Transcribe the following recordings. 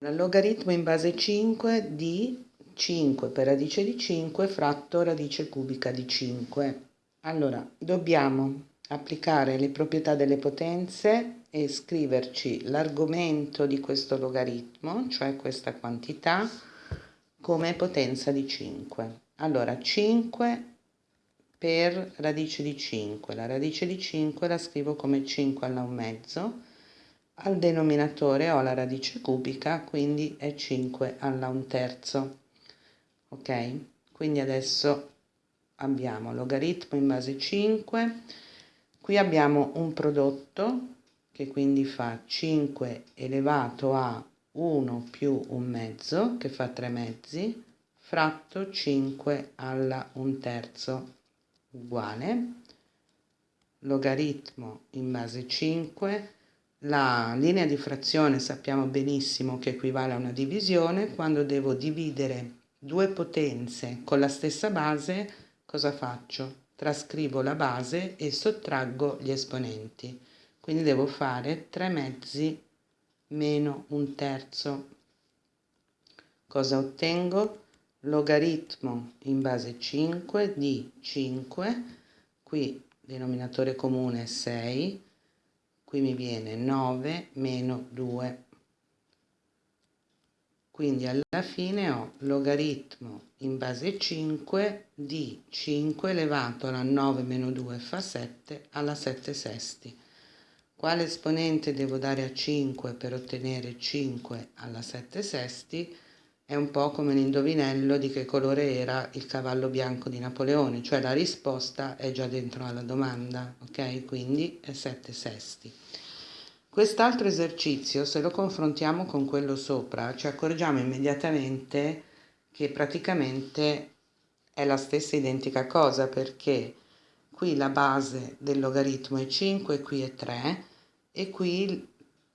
Logaritmo in base 5 di 5 per radice di 5 fratto radice cubica di 5. Allora, dobbiamo applicare le proprietà delle potenze e scriverci l'argomento di questo logaritmo, cioè questa quantità, come potenza di 5. Allora, 5 per radice di 5. La radice di 5 la scrivo come 5 alla 1 mezzo al denominatore ho la radice cubica, quindi è 5 alla 1 terzo. Ok? Quindi adesso abbiamo logaritmo in base 5. Qui abbiamo un prodotto che quindi fa 5 elevato a 1 più un mezzo, che fa 3 mezzi, fratto 5 alla 1 terzo, uguale. Logaritmo in base 5 la linea di frazione sappiamo benissimo che equivale a una divisione, quando devo dividere due potenze con la stessa base, cosa faccio? Trascrivo la base e sottraggo gli esponenti. Quindi devo fare 3 mezzi meno un terzo. Cosa ottengo? Logaritmo in base 5 di 5, qui denominatore comune è 6, qui mi viene 9 meno 2 quindi alla fine ho logaritmo in base 5 di 5 elevato alla 9 meno 2 fa 7 alla 7 sesti. Quale esponente devo dare a 5 per ottenere 5 alla 7 sesti è un po' come l'indovinello di che colore era il cavallo bianco di Napoleone, cioè la risposta è già dentro alla domanda, ok? Quindi è 7 sesti. Quest'altro esercizio, se lo confrontiamo con quello sopra, ci accorgiamo immediatamente che praticamente è la stessa identica cosa perché qui la base del logaritmo è 5, qui è 3 e qui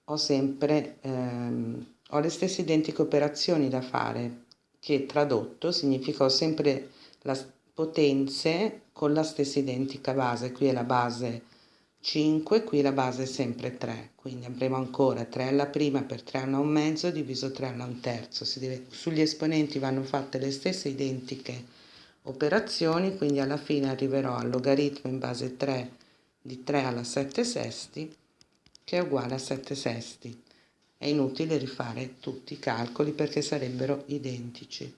ho sempre ehm, ho le stesse identiche operazioni da fare, che tradotto significa ho sempre le potenze con la stessa identica base. Qui è la base 5, qui la base è sempre 3. Quindi avremo ancora 3 alla prima per 3 alla 1 mezzo diviso 3 alla 1 terzo. Deve, sugli esponenti vanno fatte le stesse identiche operazioni, quindi alla fine arriverò al logaritmo in base 3 di 3 alla 7 sesti, che è uguale a 7 sesti. È inutile rifare tutti i calcoli perché sarebbero identici.